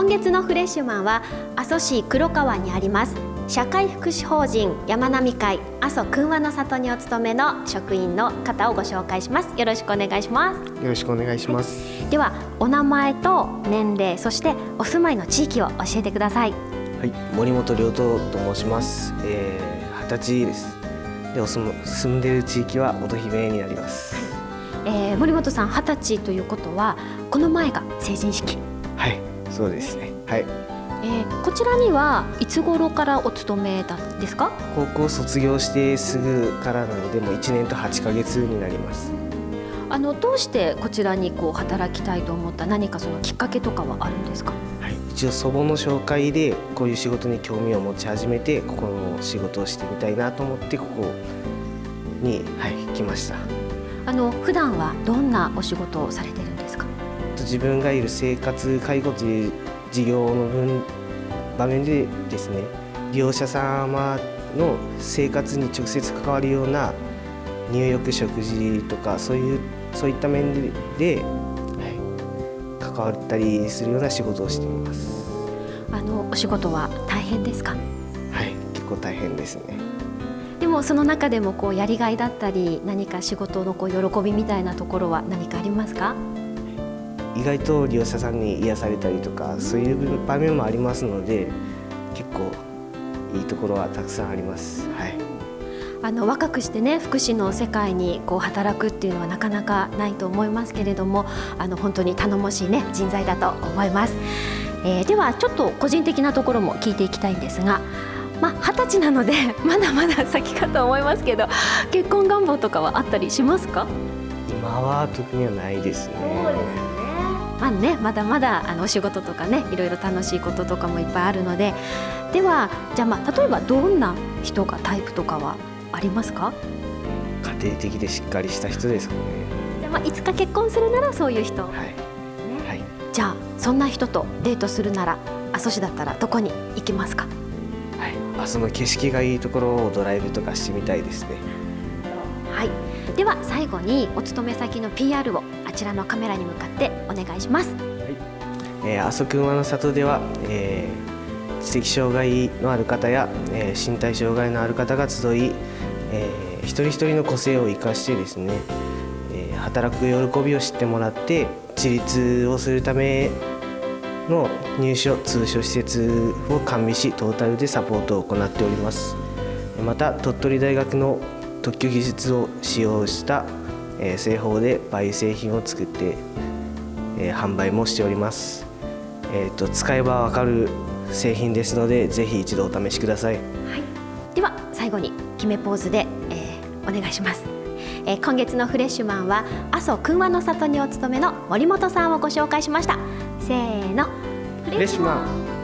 月のフレッシュマンは阿蘇市黒川にあります。社会福祉法人山並会阿蘇くんわの里にお勤めの職員の方をご紹介します。よろしくお願いします。よろしくお願いします、はい、ではお名前と年齢そしてお住まいの地域を教えてください。はい森本良斗と申します。二十、えー、歳です。でお住住んでいる地域は乙姫になります、えー、森本さん二十歳ということはこの前が成人式。はいそうですね。はい。えー、こちらにはいつ頃からお勤めたんですか？高校卒業してすぐからなのでもう1年と8ヶ月になります。あのどうしてこちらにこう働きたいと思った何かそのきっかけとかはあるんですか、はい、一応祖母の紹介でこういう仕事に興味を持ち始めてここの仕事をしてみたいなと思ってここに、はい、来ました。あの普段はどんなお仕事をされてるんですか自分がいる生活介護という事業の分場面でですね利用者様の生活に直接関わるような入浴食事とかそういうそういった面で、はい、関わったりするような仕事をしています。あのお仕事は大変ですか？はい結構大変ですね。でもその中でもこうやりがいだったり何か仕事のこう喜びみたいなところは何かありますか？意外と利用者さんに癒されたりとかそういう場面もありますので結構いいところはたくさんあります。はい。あの若くしてね福祉の世界にこう働くっていうのはなかなかないと思いますけれどもあの本当に頼もしいね人材だと思います、えー、ではちょっと個人的なところも聞いていきたいんですがまあ二十歳なので まだまだ先かと思いますけど結婚願望とかはあったりしますか？今は特にはないですねまあね、まだまだあのお仕事とかねいろいろ楽しいこととかもいっぱいあるので。ではじゃあまあ例えばどんな人がタイプとかはありますか？家庭的でしっかりした人ですかね。じゃあまあいつか結婚するならそういう人、はい、ね。はい、じゃあそんな人とデートするなら阿蘇市だったらどこに行きますか？はい。阿蘇の景色がいいところをドライブとかしてみたいですね。はいでは最後にお勤め先の PR をあちらのカメラに向かってお願いします。え、阿蘇くんわの里では、えー、知的障害のある方や、えー、身体障害のある方が集い、えー、一人一人の個性を生かしてですね、えー、働く喜びを知ってもらって自立をするための入所通所施設を完備しトータルでサポートを行っておりますまた鳥取大学の特許技術を使用した、えー、製法で培製品を作って、えー、販売もしております、えーと、と使えばわかる製品ですのでぜひ一度お試しください、はい、では最後に決めポーズで、えー、お願いします、えー、今月のフレッシュマンは阿蘇くんわの里にお勤めの森本さんをご紹介しました。せーの。フレッシュマン